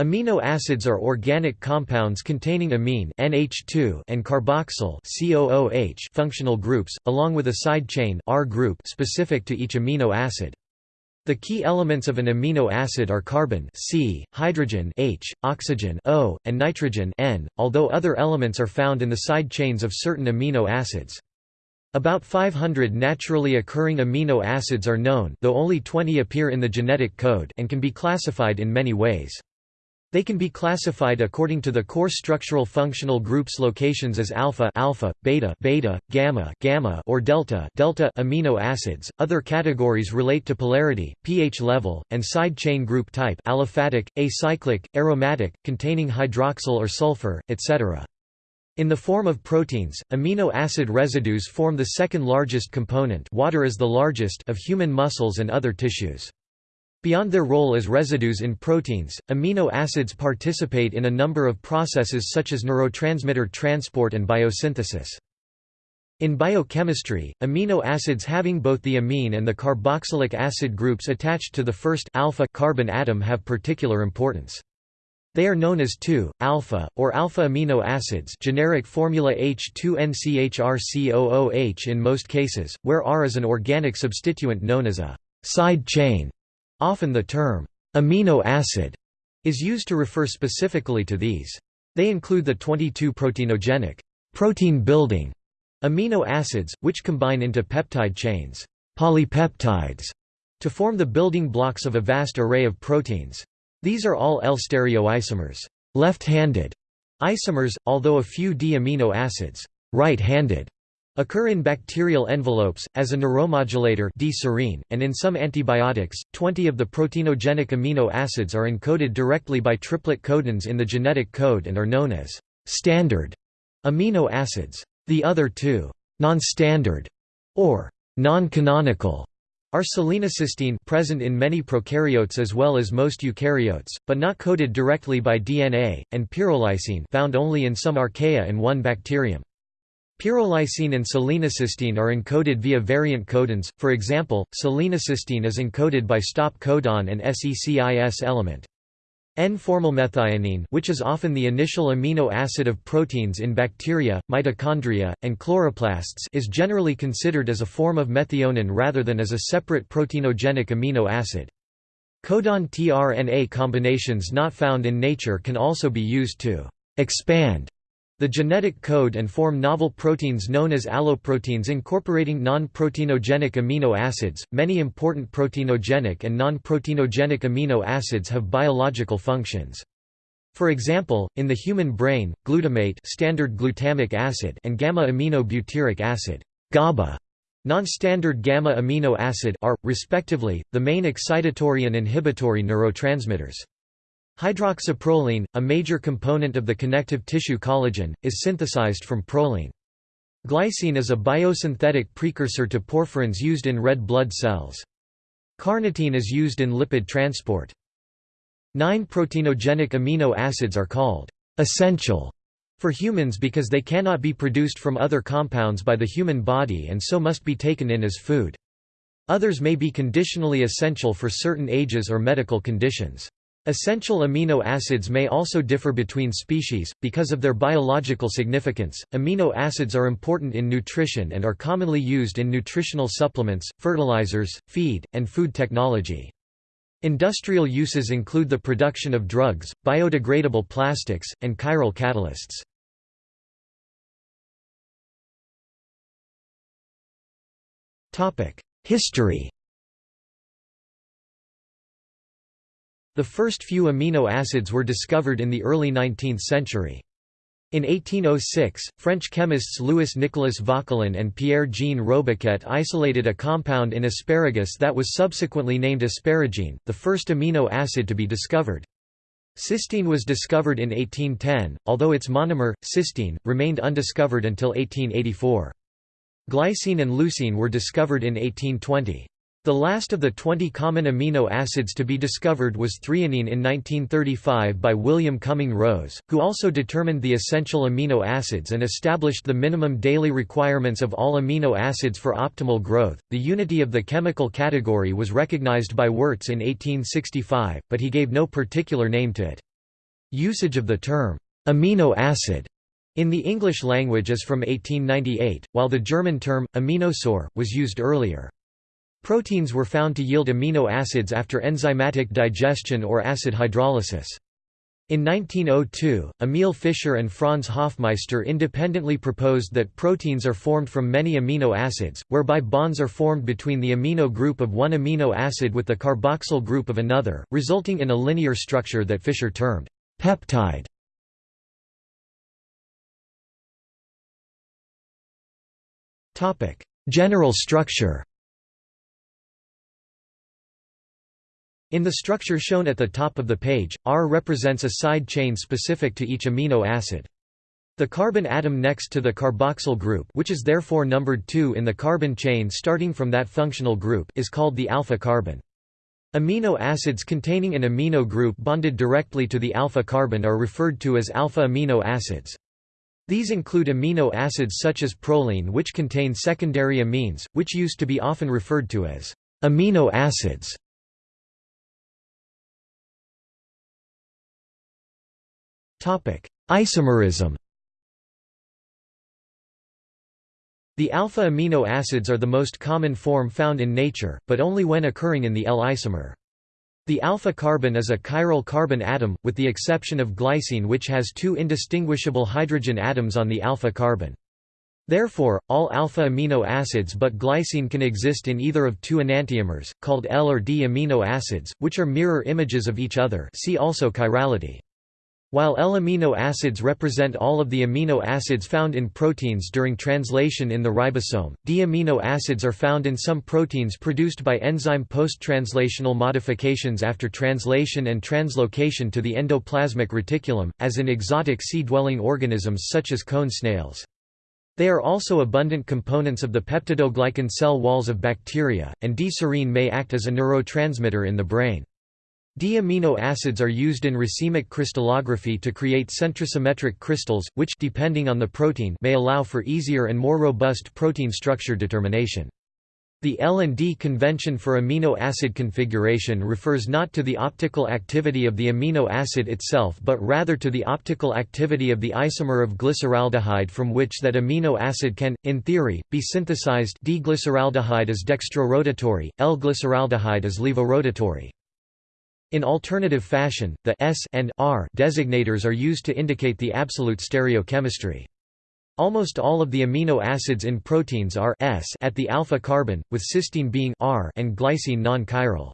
Amino acids are organic compounds containing amine NH2 and carboxyl COOH functional groups, along with a side chain R group specific to each amino acid. The key elements of an amino acid are carbon C, hydrogen H, oxygen O, and nitrogen N, although other elements are found in the side chains of certain amino acids. About 500 naturally occurring amino acids are known though only 20 appear in the genetic code and can be classified in many ways. They can be classified according to the core structural functional groups locations as alpha alpha, beta beta, gamma gamma or delta delta amino acids. Other categories relate to polarity, pH level, and side chain group type aliphatic, acyclic, aromatic, containing hydroxyl or sulfur, etc. In the form of proteins, amino acid residues form the second largest component water is the largest of human muscles and other tissues. Beyond their role as residues in proteins, amino acids participate in a number of processes such as neurotransmitter transport and biosynthesis. In biochemistry, amino acids having both the amine and the carboxylic acid groups attached to the first alpha carbon atom have particular importance. They are known as 2,-alpha, or alpha amino acids generic formula H2NCHRCOOH in most cases, where R is an organic substituent known as a side chain. Often the term, amino acid, is used to refer specifically to these. They include the 22 proteinogenic protein-building amino acids, which combine into peptide chains polypeptides, to form the building blocks of a vast array of proteins. These are all L-stereoisomers left-handed isomers, although a few D-amino acids right-handed Occur in bacterial envelopes, as a neuromodulator D-serine, and in some antibiotics. Twenty of the proteinogenic amino acids are encoded directly by triplet codons in the genetic code and are known as standard amino acids. The other two, non-standard or non-canonical, are selenocysteine present in many prokaryotes as well as most eukaryotes, but not coded directly by DNA, and pyrrolysine found only in some archaea and one bacterium. Pyrrolysine and selenocysteine are encoded via variant codons, for example, selenocysteine is encoded by stop codon and SECIS element. N-formylmethionine which is often the initial amino acid of proteins in bacteria, mitochondria, and chloroplasts is generally considered as a form of methionine rather than as a separate proteinogenic amino acid. Codon tRNA combinations not found in nature can also be used to expand the genetic code and form novel proteins known as alloproteins incorporating non-proteinogenic amino acids. Many important proteinogenic and non-proteinogenic amino acids have biological functions. For example, in the human brain, glutamate standard glutamic acid and gamma-aminobutyric acid GABA, non-standard gamma-amino acid are, respectively, the main excitatory and inhibitory neurotransmitters. Hydroxyproline, a major component of the connective tissue collagen, is synthesized from proline. Glycine is a biosynthetic precursor to porphyrins used in red blood cells. Carnitine is used in lipid transport. Nine proteinogenic amino acids are called essential for humans because they cannot be produced from other compounds by the human body and so must be taken in as food. Others may be conditionally essential for certain ages or medical conditions. Essential amino acids may also differ between species, because of their biological significance. Amino acids are important in nutrition and are commonly used in nutritional supplements, fertilizers, feed, and food technology. Industrial uses include the production of drugs, biodegradable plastics, and chiral catalysts. History The first few amino acids were discovered in the early 19th century. In 1806, French chemists Louis-Nicolas Vauquelin and Pierre-Jean Robiquet isolated a compound in asparagus that was subsequently named asparagine, the first amino acid to be discovered. Cystine was discovered in 1810, although its monomer, cysteine, remained undiscovered until 1884. Glycine and leucine were discovered in 1820. The last of the 20 common amino acids to be discovered was threonine in 1935 by William Cumming Rose, who also determined the essential amino acids and established the minimum daily requirements of all amino acids for optimal growth. The unity of the chemical category was recognized by Wurtz in 1865, but he gave no particular name to it. Usage of the term, amino acid, in the English language is from 1898, while the German term, Aminosäure, was used earlier. Proteins were found to yield amino acids after enzymatic digestion or acid hydrolysis. In 1902, Emil Fischer and Franz Hofmeister independently proposed that proteins are formed from many amino acids, whereby bonds are formed between the amino group of one amino acid with the carboxyl group of another, resulting in a linear structure that Fischer termed peptide. General structure In the structure shown at the top of the page, R represents a side chain specific to each amino acid. The carbon atom next to the carboxyl group which is therefore numbered 2 in the carbon chain starting from that functional group is called the alpha carbon. Amino acids containing an amino group bonded directly to the alpha carbon are referred to as alpha amino acids. These include amino acids such as proline which contain secondary amines, which used to be often referred to as imino acids. Isomerism The alpha amino acids are the most common form found in nature, but only when occurring in the L isomer. The alpha carbon is a chiral carbon atom, with the exception of glycine which has two indistinguishable hydrogen atoms on the alpha carbon. Therefore, all alpha amino acids but glycine can exist in either of two enantiomers, called L or D amino acids, which are mirror images of each other see also chirality. While L-amino acids represent all of the amino acids found in proteins during translation in the ribosome, D-amino acids are found in some proteins produced by enzyme post-translational modifications after translation and translocation to the endoplasmic reticulum, as in exotic sea-dwelling organisms such as cone snails. They are also abundant components of the peptidoglycan cell walls of bacteria, and D-serine may act as a neurotransmitter in the brain. D-amino acids are used in racemic crystallography to create centrosymmetric crystals, which depending on the protein may allow for easier and more robust protein structure determination. The L and D convention for amino acid configuration refers not to the optical activity of the amino acid itself but rather to the optical activity of the isomer of glyceraldehyde from which that amino acid can, in theory, be synthesized D-glyceraldehyde is dextrorotatory, L-glyceraldehyde is levorotatory. In alternative fashion, the S and R designators are used to indicate the absolute stereochemistry. Almost all of the amino acids in proteins are S at the alpha carbon, with cysteine being R and glycine non-chiral.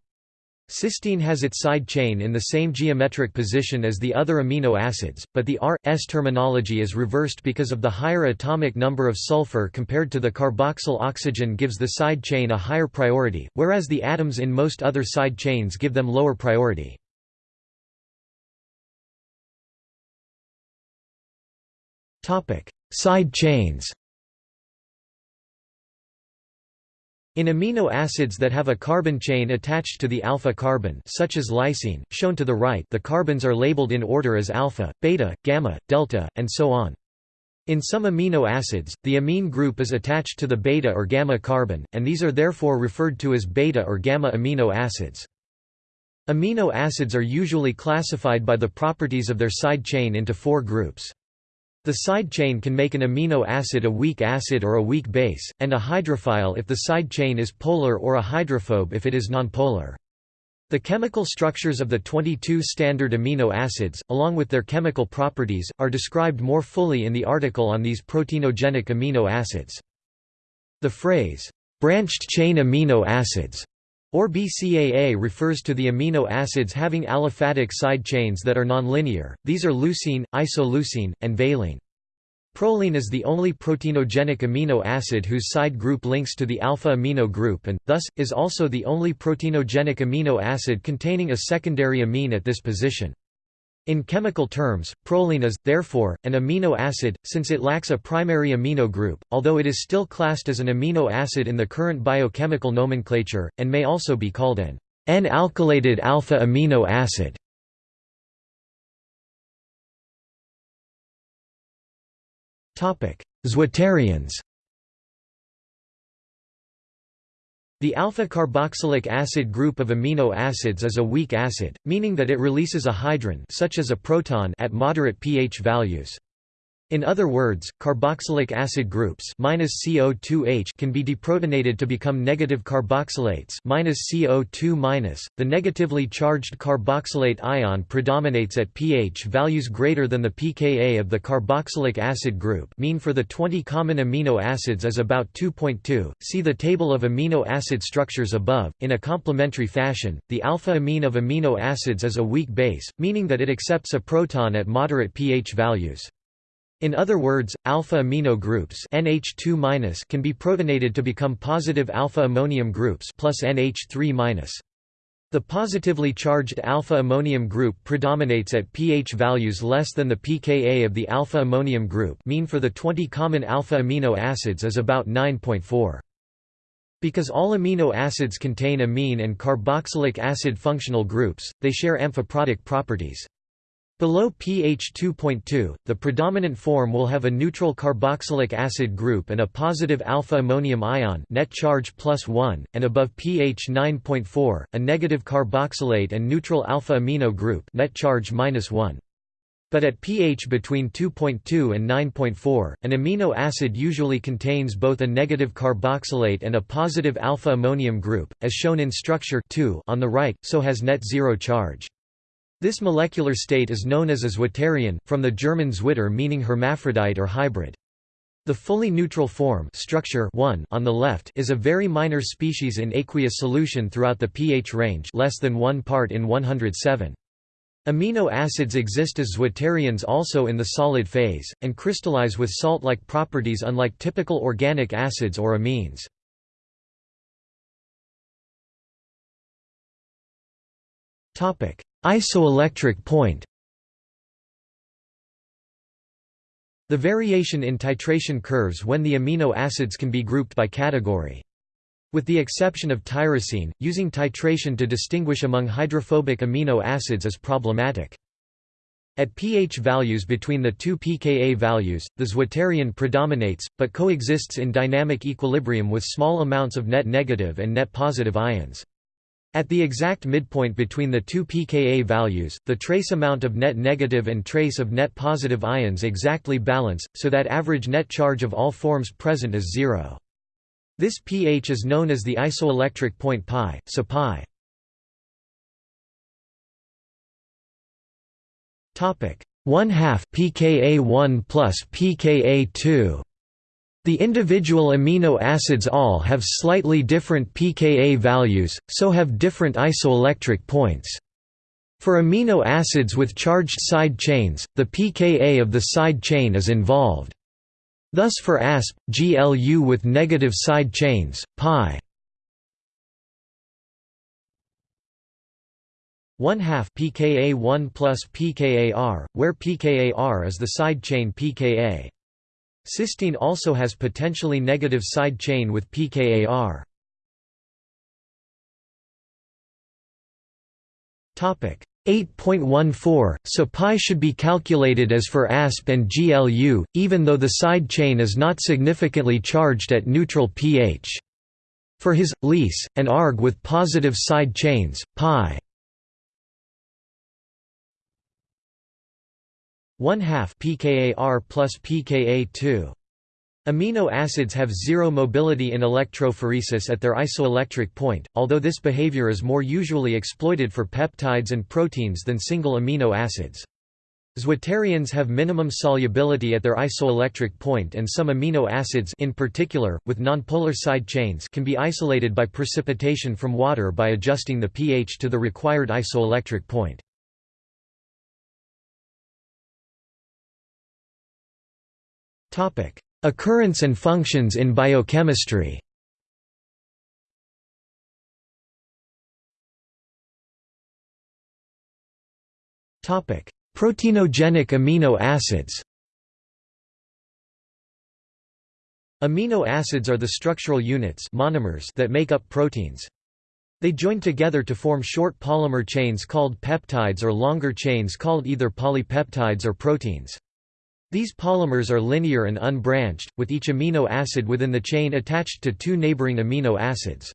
Cysteine has its side chain in the same geometric position as the other amino acids, but the R-S terminology is reversed because of the higher atomic number of sulfur compared to the carboxyl oxygen gives the side chain a higher priority, whereas the atoms in most other side chains give them lower priority. Side chains In amino acids that have a carbon chain attached to the alpha carbon such as lysine, shown to the right the carbons are labeled in order as alpha, beta, gamma, delta, and so on. In some amino acids, the amine group is attached to the beta or gamma carbon, and these are therefore referred to as beta or gamma amino acids. Amino acids are usually classified by the properties of their side chain into four groups. The side chain can make an amino acid a weak acid or a weak base, and a hydrophile if the side chain is polar or a hydrophobe if it is nonpolar. The chemical structures of the 22 standard amino acids, along with their chemical properties, are described more fully in the article on these proteinogenic amino acids. The phrase, branched chain amino acids, or BCAA refers to the amino acids having aliphatic side chains that are nonlinear, these are leucine, isoleucine, and valine. Proline is the only proteinogenic amino acid whose side group links to the alpha amino group and, thus, is also the only proteinogenic amino acid containing a secondary amine at this position. In chemical terms, proline is, therefore, an imino acid, since it lacks a primary amino group, although it is still classed as an amino acid in the current biochemical nomenclature, and may also be called an N-alkylated alpha amino acid. Zwitterions The alpha-carboxylic acid group of amino acids is a weak acid, meaning that it releases a hydron such as a proton at moderate pH values. In other words, carboxylic acid groups CO2H can be deprotonated to become negative carboxylates CO2 .The negatively charged carboxylate ion predominates at pH values greater than the pKa of the carboxylic acid group mean for the 20 common amino acids is about 2.2. See the table of amino acid structures above. In a complementary fashion, the alpha amine of amino acids is a weak base, meaning that it accepts a proton at moderate pH values. In other words, alpha amino groups NH2- can be protonated to become positive alpha ammonium groups plus NH3-. The positively charged alpha ammonium group predominates at pH values less than the pKa of the alpha ammonium group mean for the 20 common alpha amino acids is about 9.4. Because all amino acids contain amine and carboxylic acid functional groups, they share amphiprotic properties. Below pH 2.2, the predominant form will have a neutral carboxylic acid group and a positive alpha ammonium ion net charge plus 1, and above pH 9.4, a negative carboxylate and neutral alpha amino group net charge minus 1. But at pH between 2.2 and 9.4, an amino acid usually contains both a negative carboxylate and a positive alpha ammonium group, as shown in structure 2 on the right, so has net zero charge. This molecular state is known as a zwitterion, from the German Zwitter meaning hermaphrodite or hybrid. The fully neutral form structure 1 on the left is a very minor species in aqueous solution throughout the pH range less than 1 part in 107. Amino acids exist as zwitterions also in the solid phase, and crystallize with salt-like properties unlike typical organic acids or amines. Isoelectric point The variation in titration curves when the amino acids can be grouped by category. With the exception of tyrosine, using titration to distinguish among hydrophobic amino acids is problematic. At pH values between the two pKa values, the zwitterion predominates, but coexists in dynamic equilibrium with small amounts of net negative and net positive ions. At the exact midpoint between the two pKa values, the trace amount of net negative and trace of net positive ions exactly balance, so that average net charge of all forms present is zero. This pH is known as the isoelectric point pi, so pi. Topic 1 half pKa 1 plus pKa 2 the individual amino acids all have slightly different pKa values, so have different isoelectric points. For amino acids with charged side chains, the pKa of the side chain is involved. Thus for ASP, GLU with negative side chains, pi 1 half pKa 1 plus pKaR, where pKaR is the side chain pKa. Cysteine also has potentially negative side chain with pKaR. Topic 8.14 So pi should be calculated as for ASP and GLU, even though the side chain is not significantly charged at neutral pH. For his, Lys, and ARG with positive side chains, pi 1 half pKaR plus pKa2. Amino acids have zero mobility in electrophoresis at their isoelectric point, although this behavior is more usually exploited for peptides and proteins than single amino acids. Zwitterions have minimum solubility at their isoelectric point and some amino acids in particular, with nonpolar side chains can be isolated by precipitation from water by adjusting the pH to the required isoelectric point. Occurrence and functions in biochemistry Proteinogenic amino acids Amino acids are the structural units monomers that make up proteins. They join together to form short polymer chains called peptides or longer chains called either polypeptides or proteins. These polymers are linear and unbranched, with each amino acid within the chain attached to two neighboring amino acids.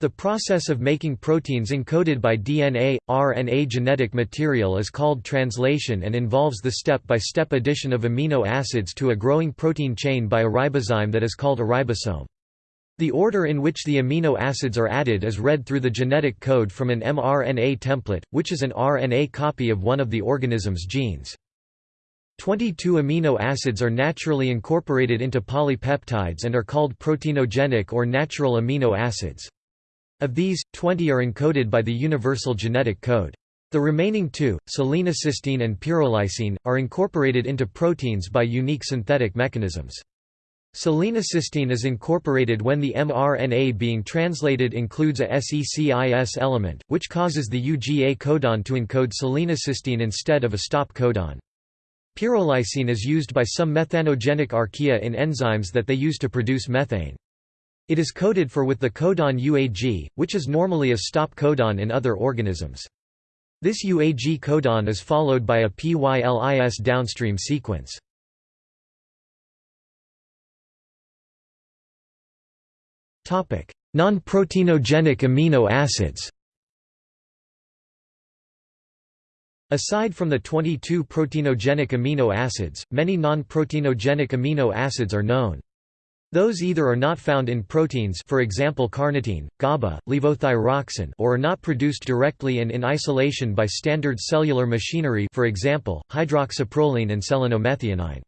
The process of making proteins encoded by DNA, RNA genetic material is called translation and involves the step-by-step -step addition of amino acids to a growing protein chain by a ribozyme that is called a ribosome. The order in which the amino acids are added is read through the genetic code from an mRNA template, which is an RNA copy of one of the organism's genes. 22 amino acids are naturally incorporated into polypeptides and are called proteinogenic or natural amino acids. Of these, 20 are encoded by the Universal Genetic Code. The remaining two, selenocysteine and pyrrolysine, are incorporated into proteins by unique synthetic mechanisms. Selenocysteine is incorporated when the mRNA being translated includes a SECIS element, which causes the UGA codon to encode selenocysteine instead of a stop codon. Pyrrolysine is used by some methanogenic archaea in enzymes that they use to produce methane. It is coded for with the codon UAG, which is normally a stop codon in other organisms. This UAG codon is followed by a PYLIS downstream sequence. Non-proteinogenic amino acids Aside from the 22 proteinogenic amino acids, many non-proteinogenic amino acids are known. Those either are not found in proteins for example carnitine, GABA, levothyroxine or are not produced directly and in isolation by standard cellular machinery for example, hydroxyproline and selenomethionine.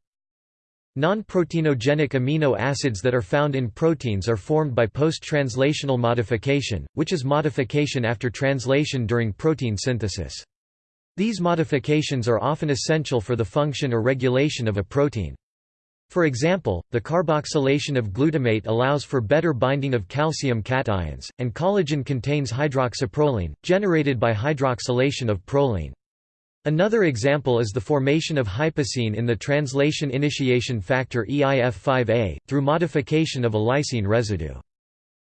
Non-proteinogenic amino acids that are found in proteins are formed by post-translational modification, which is modification after translation during protein synthesis. These modifications are often essential for the function or regulation of a protein. For example, the carboxylation of glutamate allows for better binding of calcium cations, and collagen contains hydroxyproline, generated by hydroxylation of proline. Another example is the formation of hypusine in the translation initiation factor EIF5A, through modification of a lysine residue.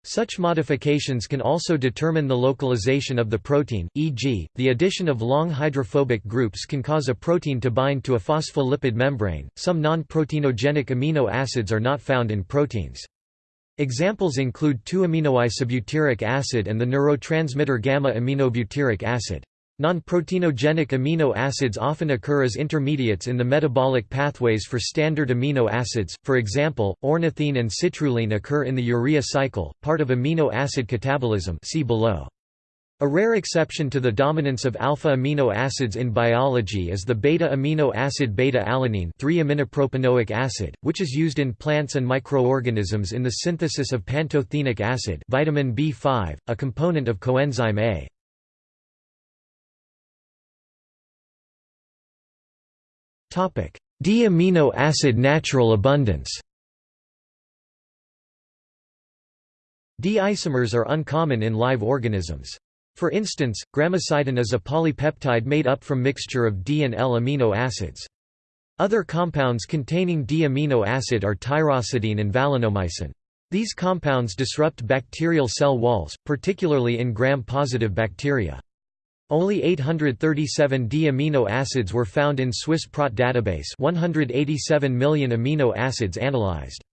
Such modifications can also determine the localization of the protein, e.g., the addition of long hydrophobic groups can cause a protein to bind to a phospholipid membrane. Some non-proteinogenic amino acids are not found in proteins. Examples include 2-aminoisobutyric acid and the neurotransmitter gamma-aminobutyric acid. Non-proteinogenic amino acids often occur as intermediates in the metabolic pathways for standard amino acids, for example, ornithine and citrulline occur in the urea cycle, part of amino acid catabolism see below. A rare exception to the dominance of alpha amino acids in biology is the beta amino acid beta-alanine 3-aminopropanoic acid, which is used in plants and microorganisms in the synthesis of pantothenic acid vitamin B5, a component of coenzyme A. D-amino acid natural abundance D-isomers are uncommon in live organisms. For instance, gramicidin is a polypeptide made up from mixture of D and L amino acids. Other compounds containing D-amino acid are tyrocidine and valinomycin. These compounds disrupt bacterial cell walls, particularly in gram-positive bacteria. Only 837 D-amino acids were found in Swiss PROT database 187 million amino acids analyzed.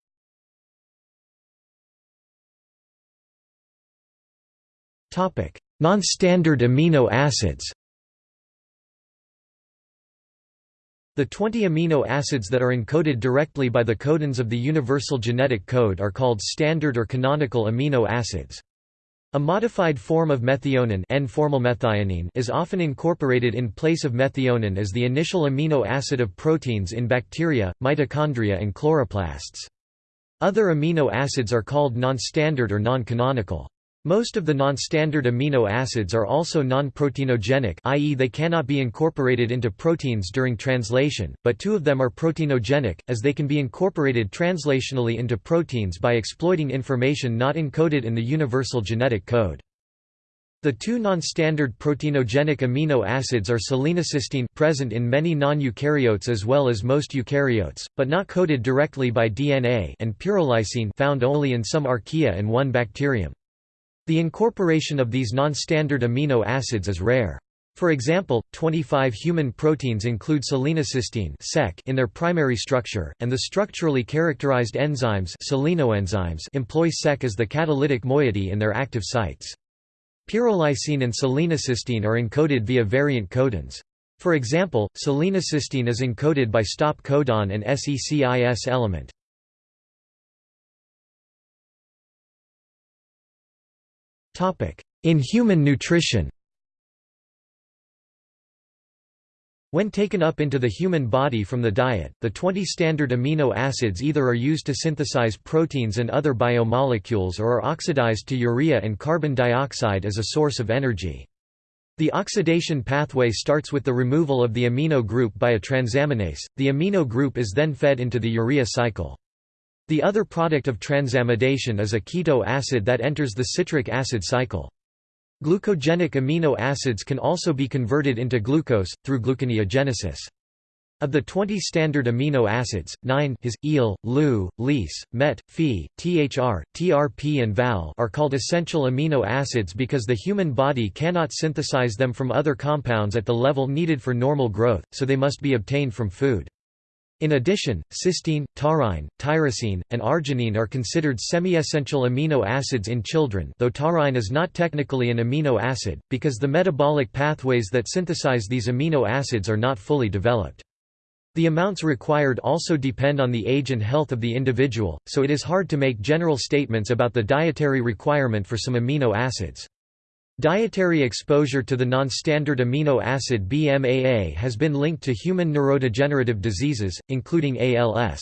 Non-standard amino acids The 20 amino acids that are encoded directly by the codons of the Universal Genetic Code are called standard or canonical amino acids. A modified form of methionine is often incorporated in place of methionine as the initial amino acid of proteins in bacteria, mitochondria and chloroplasts. Other amino acids are called non-standard or non-canonical. Most of the non-standard amino acids are also non-proteinogenic i.e. they cannot be incorporated into proteins during translation, but two of them are proteinogenic, as they can be incorporated translationally into proteins by exploiting information not encoded in the universal genetic code. The two non-standard proteinogenic amino acids are selenocysteine present in many non-eukaryotes as well as most eukaryotes, but not coded directly by DNA and pyrrolysine found only in some archaea and one bacterium. The incorporation of these non-standard amino acids is rare. For example, 25 human proteins include selenocysteine in their primary structure, and the structurally characterized enzymes employ SEC as the catalytic moiety in their active sites. Pyrrolysine and selenocysteine are encoded via variant codons. For example, selenocysteine is encoded by stop codon and SECIS element. In human nutrition When taken up into the human body from the diet, the 20 standard amino acids either are used to synthesize proteins and other biomolecules or are oxidized to urea and carbon dioxide as a source of energy. The oxidation pathway starts with the removal of the amino group by a transaminase, the amino group is then fed into the urea cycle. The other product of transamination is a keto acid that enters the citric acid cycle. Glucogenic amino acids can also be converted into glucose, through gluconeogenesis. Of the 20 standard amino acids, 9 his, eel, leu, lys, met, phe, thr, trp and val are called essential amino acids because the human body cannot synthesize them from other compounds at the level needed for normal growth, so they must be obtained from food. In addition, cysteine, taurine, tyrosine, and arginine are considered semi-essential amino acids in children though taurine is not technically an amino acid, because the metabolic pathways that synthesize these amino acids are not fully developed. The amounts required also depend on the age and health of the individual, so it is hard to make general statements about the dietary requirement for some amino acids. Dietary exposure to the non-standard amino acid BMAA has been linked to human neurodegenerative diseases, including ALS.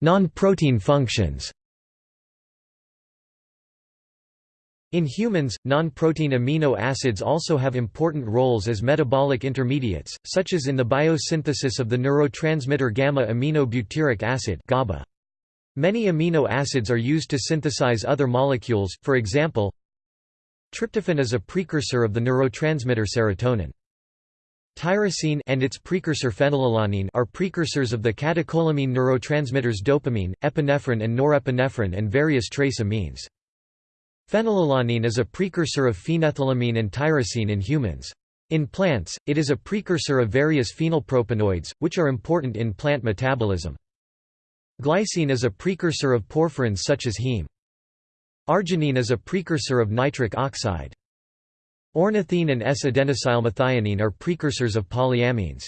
Non-protein functions In humans, non-protein amino acids also have important roles as metabolic intermediates, such as in the biosynthesis of the neurotransmitter gamma-aminobutyric acid GABA. Many amino acids are used to synthesize other molecules, for example Tryptophan is a precursor of the neurotransmitter serotonin. Tyrosine and its precursor phenylalanine are precursors of the catecholamine neurotransmitters dopamine, epinephrine and norepinephrine and various trace amines. Phenylalanine is a precursor of phenethylamine and tyrosine in humans. In plants, it is a precursor of various phenylpropanoids, which are important in plant metabolism. Glycine is a precursor of porphyrins such as heme. Arginine is a precursor of nitric oxide. Ornithine and S-adenosylmethionine are precursors of polyamines.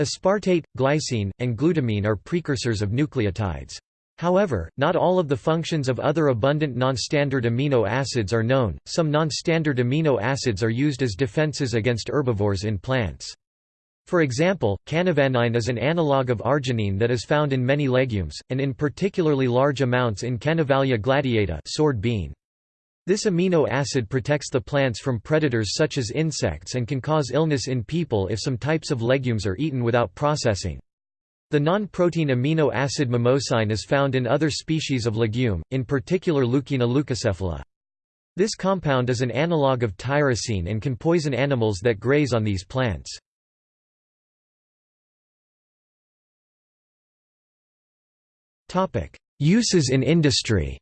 Aspartate, glycine, and glutamine are precursors of nucleotides. However, not all of the functions of other abundant non-standard amino acids are known. Some non-standard amino acids are used as defenses against herbivores in plants. For example, canavanine is an analog of arginine that is found in many legumes, and in particularly large amounts in Canavalia gladiata sword bean. This amino acid protects the plants from predators such as insects and can cause illness in people if some types of legumes are eaten without processing. The non-protein amino acid mimosine is found in other species of legume, in particular Leucaena leucocephala. This compound is an analog of tyrosine and can poison animals that graze on these plants. Uses in industry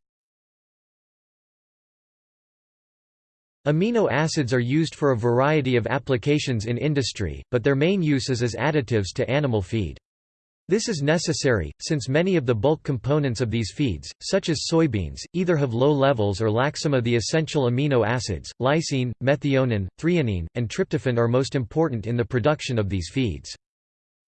Amino acids are used for a variety of applications in industry, but their main use is as additives to animal feed. This is necessary, since many of the bulk components of these feeds, such as soybeans, either have low levels or lack some of the essential amino acids. Lysine, methionine, threonine, and tryptophan are most important in the production of these feeds.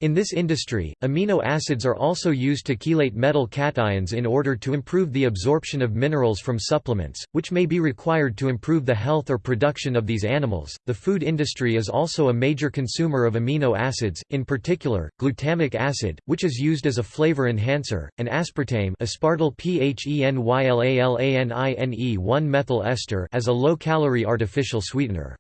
In this industry, amino acids are also used to chelate metal cations in order to improve the absorption of minerals from supplements, which may be required to improve the health or production of these animals. The food industry is also a major consumer of amino acids, in particular, glutamic acid, which is used as a flavor enhancer, and aspartame, aspartyl phenylalanine 1-methyl ester as a low-calorie artificial sweetener.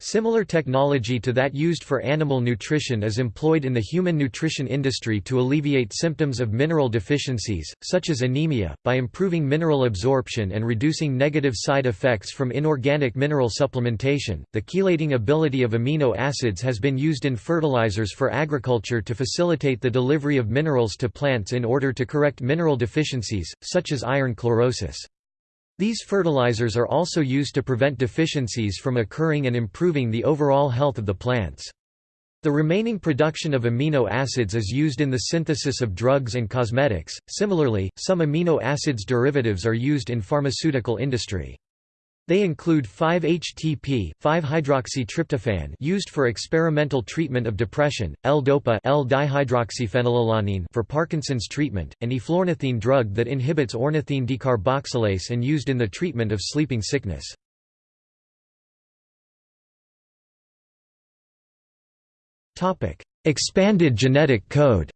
Similar technology to that used for animal nutrition is employed in the human nutrition industry to alleviate symptoms of mineral deficiencies, such as anemia, by improving mineral absorption and reducing negative side effects from inorganic mineral supplementation. The chelating ability of amino acids has been used in fertilizers for agriculture to facilitate the delivery of minerals to plants in order to correct mineral deficiencies, such as iron chlorosis. These fertilizers are also used to prevent deficiencies from occurring and improving the overall health of the plants. The remaining production of amino acids is used in the synthesis of drugs and cosmetics. Similarly, some amino acids derivatives are used in pharmaceutical industry. They include 5-HTP, 5-hydroxytryptophan used for experimental treatment of depression, L-DOPA L-dihydroxyphenylalanine for Parkinson's treatment, and eflornithine drug that inhibits ornithine decarboxylase and used in the treatment of sleeping sickness. Expanded genetic code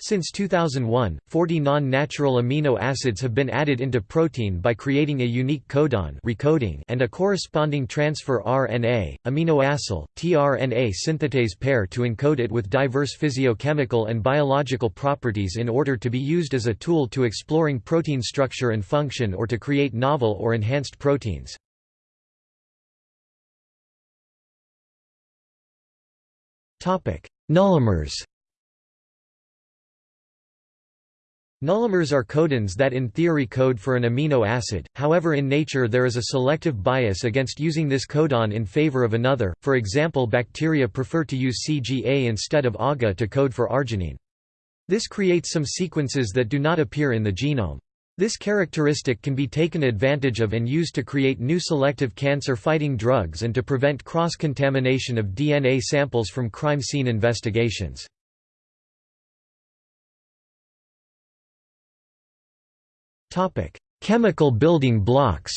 Since 2001, 40 non-natural amino acids have been added into protein by creating a unique codon recoding and a corresponding transfer RNA, aminoacyl, tRNA synthetase pair to encode it with diverse physiochemical and biological properties in order to be used as a tool to exploring protein structure and function or to create novel or enhanced proteins. Nullimers Nullimers are codons that in theory code for an amino acid, however in nature there is a selective bias against using this codon in favor of another, for example bacteria prefer to use CGA instead of AGA to code for arginine. This creates some sequences that do not appear in the genome. This characteristic can be taken advantage of and used to create new selective cancer-fighting drugs and to prevent cross-contamination of DNA samples from crime scene investigations. Chemical building blocks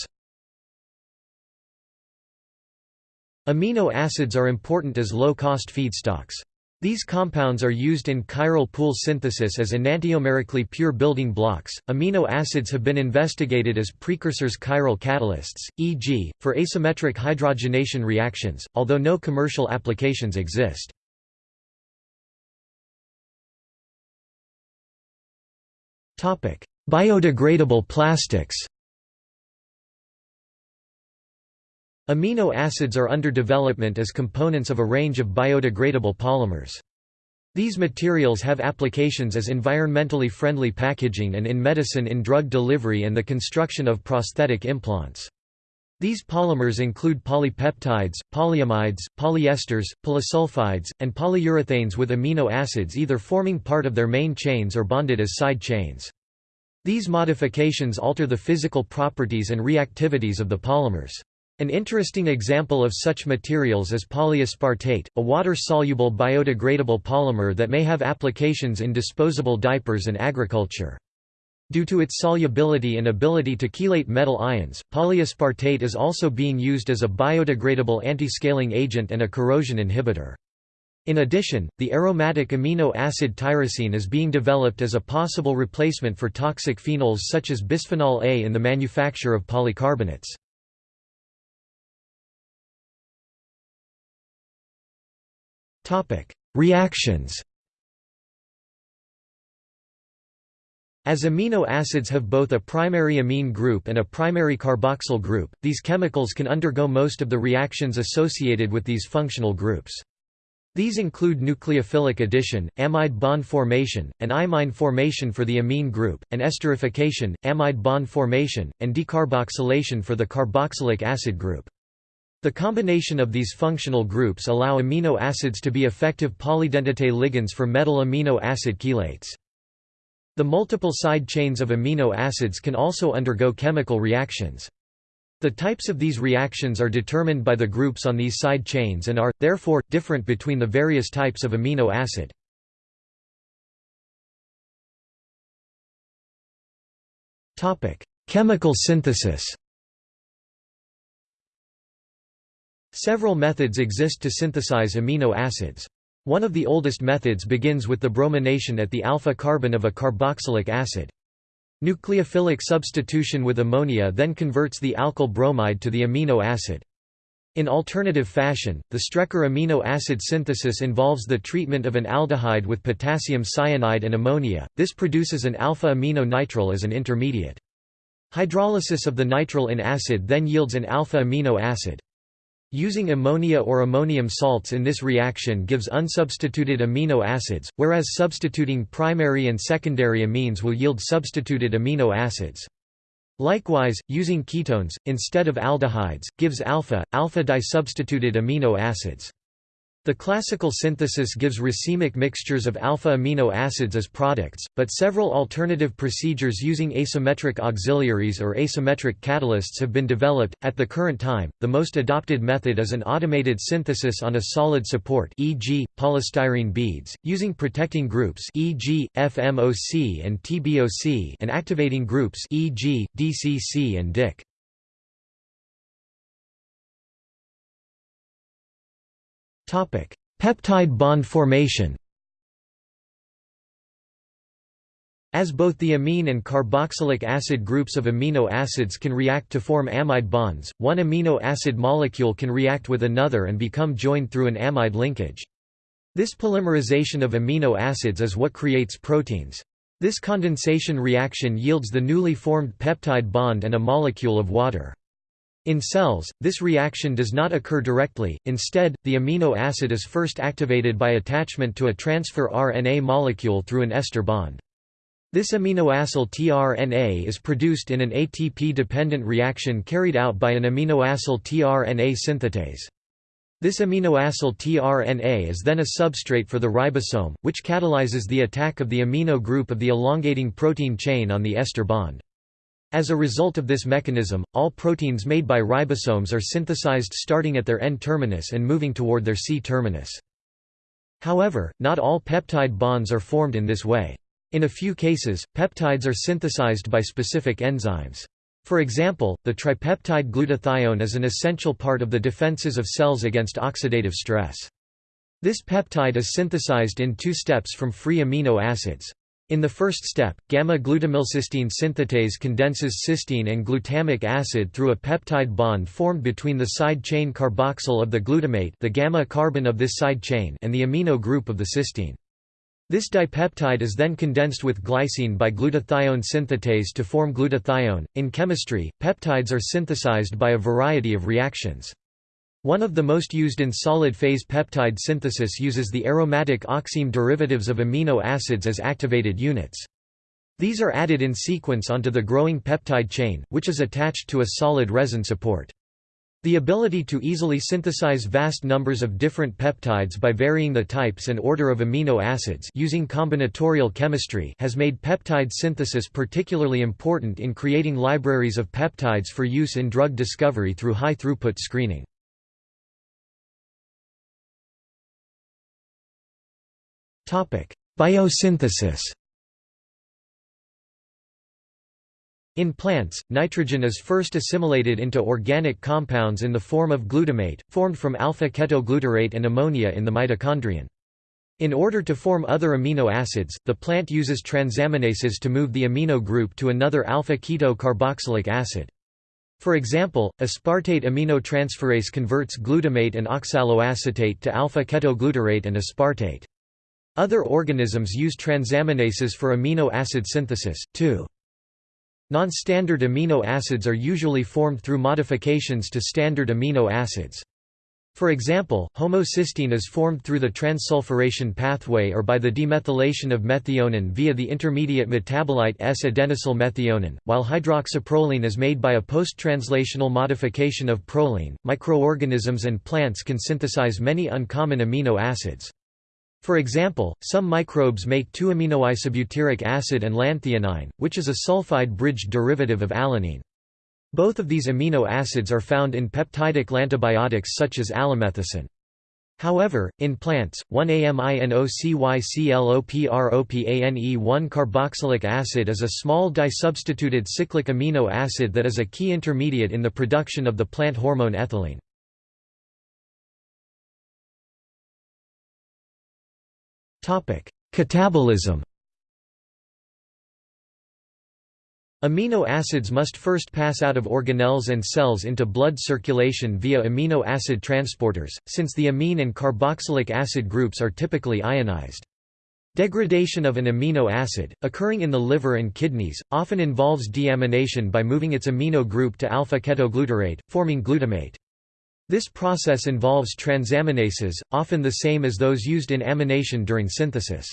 Amino acids are important as low-cost feedstocks. These compounds are used in chiral pool synthesis as enantiomerically pure building blocks. Amino acids have been investigated as precursors chiral catalysts, e.g., for asymmetric hydrogenation reactions, although no commercial applications exist. Topic: Biodegradable plastics Amino acids are under development as components of a range of biodegradable polymers. These materials have applications as environmentally friendly packaging and in medicine in drug delivery and the construction of prosthetic implants. These polymers include polypeptides, polyamides, polyesters, polysulfides, and polyurethanes with amino acids either forming part of their main chains or bonded as side chains. These modifications alter the physical properties and reactivities of the polymers. An interesting example of such materials is polyaspartate, a water-soluble biodegradable polymer that may have applications in disposable diapers and agriculture. Due to its solubility and ability to chelate metal ions, polyaspartate is also being used as a biodegradable anti-scaling agent and a corrosion inhibitor. In addition, the aromatic amino acid tyrosine is being developed as a possible replacement for toxic phenols such as bisphenol A in the manufacture of polycarbonates. Reactions As amino acids have both a primary amine group and a primary carboxyl group, these chemicals can undergo most of the reactions associated with these functional groups. These include nucleophilic addition, amide bond formation, and imine formation for the amine group, and esterification, amide bond formation, and decarboxylation for the carboxylic acid group. The combination of these functional groups allow amino acids to be effective polydentate ligands for metal amino acid chelates. The multiple side chains of amino acids can also undergo chemical reactions. The types of these reactions are determined by the groups on these side chains and are, therefore, different between the various types of amino acid. Chemical synthesis Several methods exist to synthesize amino acids. One of the oldest methods begins with the bromination at the alpha carbon of a carboxylic acid. Nucleophilic substitution with ammonia then converts the alkyl bromide to the amino acid. In alternative fashion, the Strecker amino acid synthesis involves the treatment of an aldehyde with potassium cyanide and ammonia, this produces an alpha-amino nitrile as an intermediate. Hydrolysis of the nitrile in acid then yields an alpha-amino acid. Using ammonia or ammonium salts in this reaction gives unsubstituted amino acids, whereas substituting primary and secondary amines will yield substituted amino acids. Likewise, using ketones, instead of aldehydes, gives alpha, alpha disubstituted amino acids. The classical synthesis gives racemic mixtures of alpha amino acids as products, but several alternative procedures using asymmetric auxiliaries or asymmetric catalysts have been developed. At the current time, the most adopted method is an automated synthesis on a solid support, e.g., polystyrene beads, using protecting groups, e.g., FMOC and TBOC, and activating groups, e.g., DCC and DIC. Peptide bond formation As both the amine and carboxylic acid groups of amino acids can react to form amide bonds, one amino acid molecule can react with another and become joined through an amide linkage. This polymerization of amino acids is what creates proteins. This condensation reaction yields the newly formed peptide bond and a molecule of water. In cells, this reaction does not occur directly, instead, the amino acid is first activated by attachment to a transfer RNA molecule through an ester bond. This aminoacyl tRNA is produced in an ATP-dependent reaction carried out by an aminoacyl tRNA synthetase. This aminoacyl tRNA is then a substrate for the ribosome, which catalyzes the attack of the amino group of the elongating protein chain on the ester bond. As a result of this mechanism, all proteins made by ribosomes are synthesized starting at their N-terminus and moving toward their C-terminus. However, not all peptide bonds are formed in this way. In a few cases, peptides are synthesized by specific enzymes. For example, the tripeptide glutathione is an essential part of the defenses of cells against oxidative stress. This peptide is synthesized in two steps from free amino acids. In the first step, gamma-glutamylcysteine synthetase condenses cysteine and glutamic acid through a peptide bond formed between the side chain carboxyl of the glutamate the gamma carbon of this side chain and the amino group of the cysteine. This dipeptide is then condensed with glycine by glutathione synthetase to form glutathione. In chemistry, peptides are synthesized by a variety of reactions. One of the most used in solid-phase peptide synthesis uses the aromatic oxime derivatives of amino acids as activated units. These are added in sequence onto the growing peptide chain, which is attached to a solid resin support. The ability to easily synthesize vast numbers of different peptides by varying the types and order of amino acids using combinatorial chemistry has made peptide synthesis particularly important in creating libraries of peptides for use in drug discovery through high-throughput screening. Biosynthesis In plants, nitrogen is first assimilated into organic compounds in the form of glutamate, formed from alpha-ketoglutarate and ammonia in the mitochondrion. In order to form other amino acids, the plant uses transaminases to move the amino group to another alpha-keto carboxylic acid. For example, aspartate aminotransferase converts glutamate and oxaloacetate to alpha-ketoglutarate and aspartate. Other organisms use transaminases for amino acid synthesis, too. Non-standard amino acids are usually formed through modifications to standard amino acids. For example, homocysteine is formed through the transsulfuration pathway or by the demethylation of methionine via the intermediate metabolite S-adenosyl methionine, while hydroxyproline is made by a post-translational modification of proline. Microorganisms and plants can synthesize many uncommon amino acids. For example, some microbes make 2-aminoisobutyric acid and lanthionine, which is a sulfide-bridged derivative of alanine. Both of these amino acids are found in peptidic lantibiotics such as alamethicin. However, in plants, 1-aminocyclopropane1 carboxylic acid is a small disubstituted cyclic amino acid that is a key intermediate in the production of the plant hormone ethylene. Catabolism Amino acids must first pass out of organelles and cells into blood circulation via amino acid transporters, since the amine and carboxylic acid groups are typically ionized. Degradation of an amino acid, occurring in the liver and kidneys, often involves deamination by moving its amino group to alpha-ketoglutarate, forming glutamate. This process involves transaminases, often the same as those used in amination during synthesis.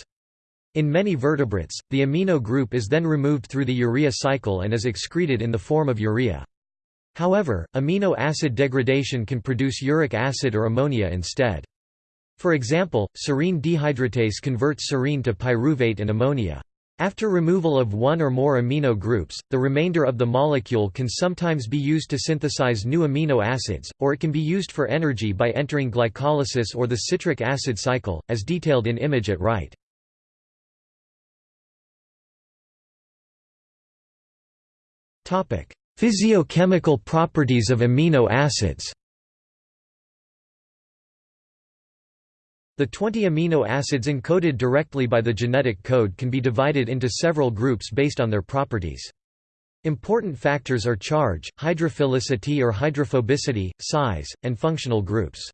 In many vertebrates, the amino group is then removed through the urea cycle and is excreted in the form of urea. However, amino acid degradation can produce uric acid or ammonia instead. For example, serine dehydratase converts serine to pyruvate and ammonia. After removal of one or more amino groups, the remainder of the molecule can sometimes be used to synthesize new amino acids, or it can be used for energy by entering glycolysis or the citric acid cycle, as detailed in image at right. Physiochemical properties of amino acids The 20 amino acids encoded directly by the genetic code can be divided into several groups based on their properties. Important factors are charge, hydrophilicity or hydrophobicity, size, and functional groups.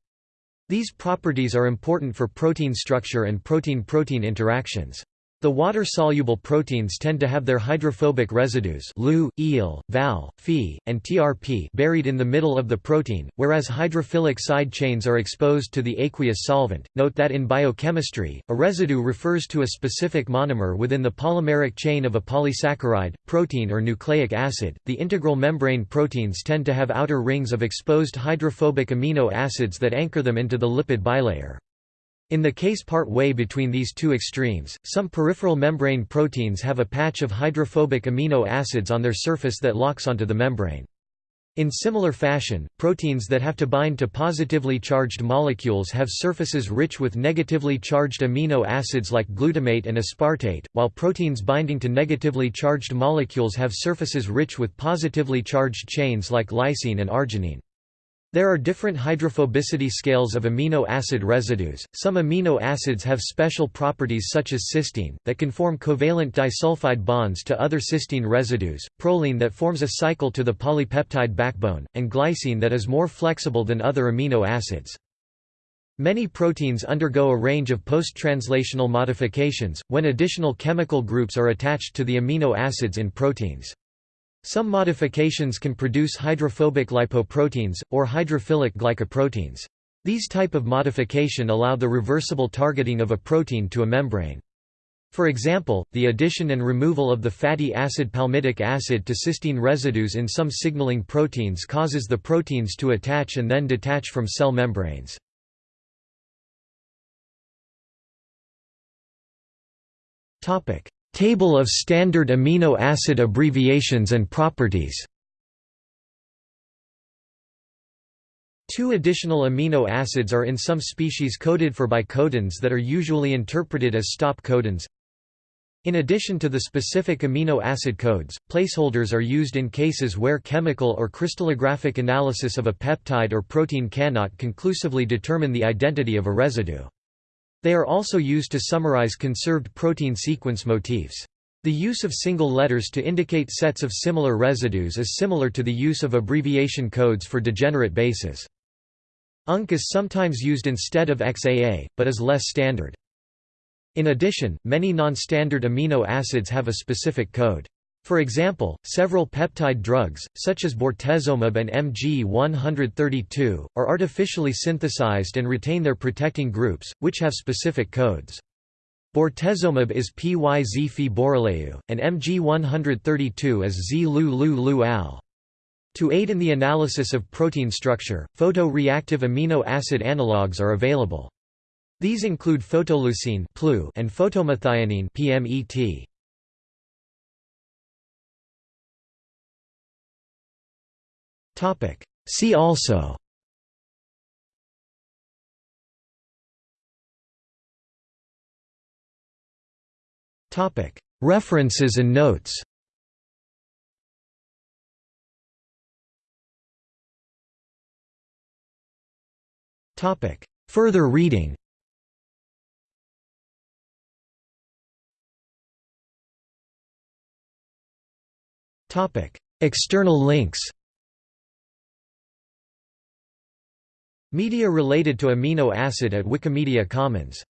These properties are important for protein structure and protein-protein interactions. The water-soluble proteins tend to have their hydrophobic residues Leu, Ile, Val, Phe, and TRP buried in the middle of the protein, whereas hydrophilic side chains are exposed to the aqueous solvent. Note that in biochemistry, a residue refers to a specific monomer within the polymeric chain of a polysaccharide, protein or nucleic acid. The integral membrane proteins tend to have outer rings of exposed hydrophobic amino acids that anchor them into the lipid bilayer. In the case part way between these two extremes, some peripheral membrane proteins have a patch of hydrophobic amino acids on their surface that locks onto the membrane. In similar fashion, proteins that have to bind to positively charged molecules have surfaces rich with negatively charged amino acids like glutamate and aspartate, while proteins binding to negatively charged molecules have surfaces rich with positively charged chains like lysine and arginine. There are different hydrophobicity scales of amino acid residues. Some amino acids have special properties such as cysteine, that can form covalent disulfide bonds to other cysteine residues, proline that forms a cycle to the polypeptide backbone, and glycine that is more flexible than other amino acids. Many proteins undergo a range of post-translational modifications, when additional chemical groups are attached to the amino acids in proteins. Some modifications can produce hydrophobic lipoproteins, or hydrophilic glycoproteins. These type of modification allow the reversible targeting of a protein to a membrane. For example, the addition and removal of the fatty acid palmitic acid to cysteine residues in some signaling proteins causes the proteins to attach and then detach from cell membranes. Table of standard amino acid abbreviations and properties Two additional amino acids are in some species coded for by codons that are usually interpreted as stop codons. In addition to the specific amino acid codes, placeholders are used in cases where chemical or crystallographic analysis of a peptide or protein cannot conclusively determine the identity of a residue. They are also used to summarize conserved protein sequence motifs. The use of single letters to indicate sets of similar residues is similar to the use of abbreviation codes for degenerate bases. Unk is sometimes used instead of XAA, but is less standard. In addition, many non-standard amino acids have a specific code. For example, several peptide drugs, such as bortezomib and MG132, are artificially synthesized and retain their protecting groups, which have specific codes. Bortezomib is PYZ Phe boroLeu, and MG132 is Z-Leu-Leu-Leu-Al. To aid in the analysis of protein structure, photo-reactive amino acid analogues are available. These include photoleucine and photomethionine PMET. See also. References and notes. Further reading. External links Media related to amino acid at Wikimedia Commons